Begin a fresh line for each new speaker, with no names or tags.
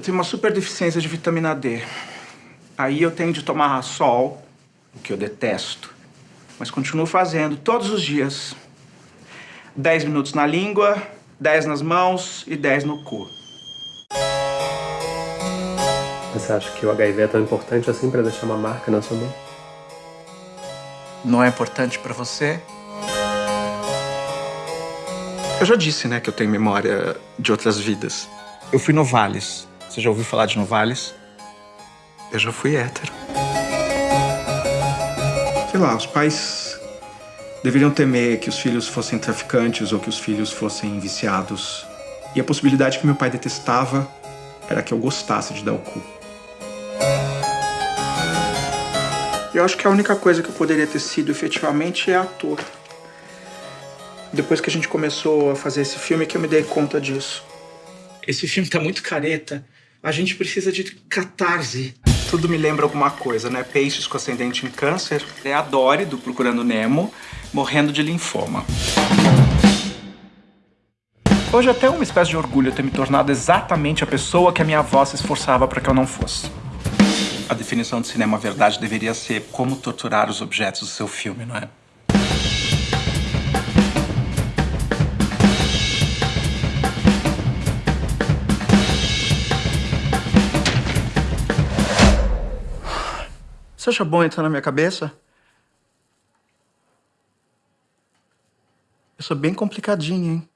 Eu tenho uma super deficiência de vitamina D. Aí eu tenho de tomar sol, o que eu detesto. Mas continuo fazendo todos os dias. 10 minutos na língua, 10 nas mãos e 10 no cu.
Você acha que o HIV é tão importante assim pra deixar uma marca na sua mão?
Não é importante pra você? Eu já disse, né, que eu tenho memória de outras vidas. Eu fui Novales. Você já ouviu falar de Novales? Eu já fui hétero. Sei lá, os pais deveriam temer que os filhos fossem traficantes ou que os filhos fossem viciados. E a possibilidade que meu pai detestava era que eu gostasse de dar o cu. Eu acho que a única coisa que eu poderia ter sido efetivamente é ator. Depois que a gente começou a fazer esse filme que eu me dei conta disso. Esse filme tá muito careta. A gente precisa de catarse. Tudo me lembra alguma coisa, né? Peixes com ascendente em câncer. É a Dory, do Procurando Nemo, morrendo de linfoma. Hoje até uma espécie de orgulho ter me tornado exatamente a pessoa que a minha avó se esforçava para que eu não fosse. A definição de cinema verdade deveria ser como torturar os objetos do seu filme, não é? Você acha bom entrar na minha cabeça? Eu sou bem complicadinho, hein?